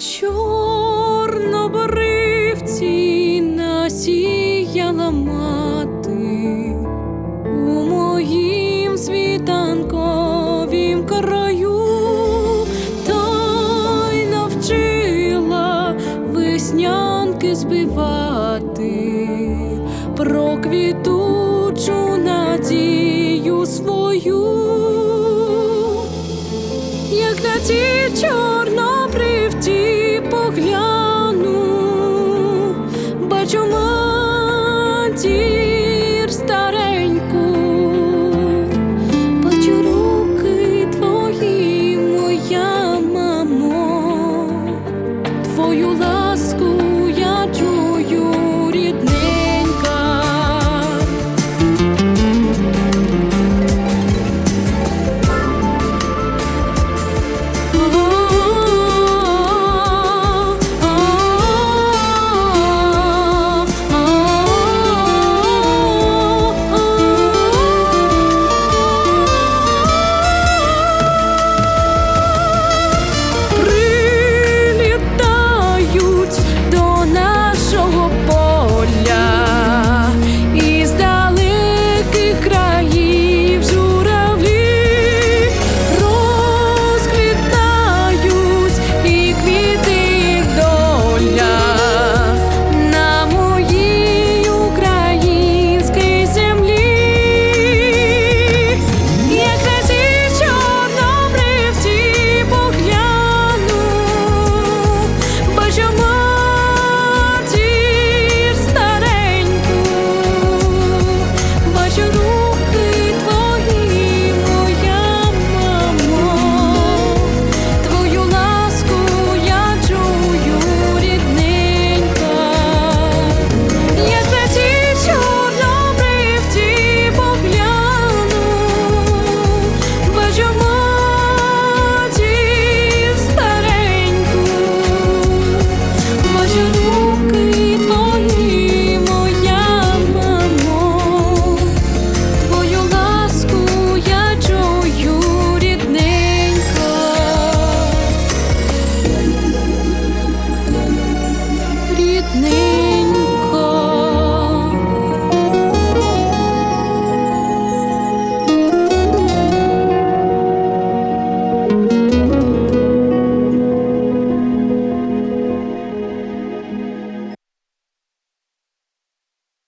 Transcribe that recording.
чорнобривці насіяла мати. У моїм світанковім краю, та й навчила веснянки збивати. Про квітучу надію свою як на ті чорнобривці know you love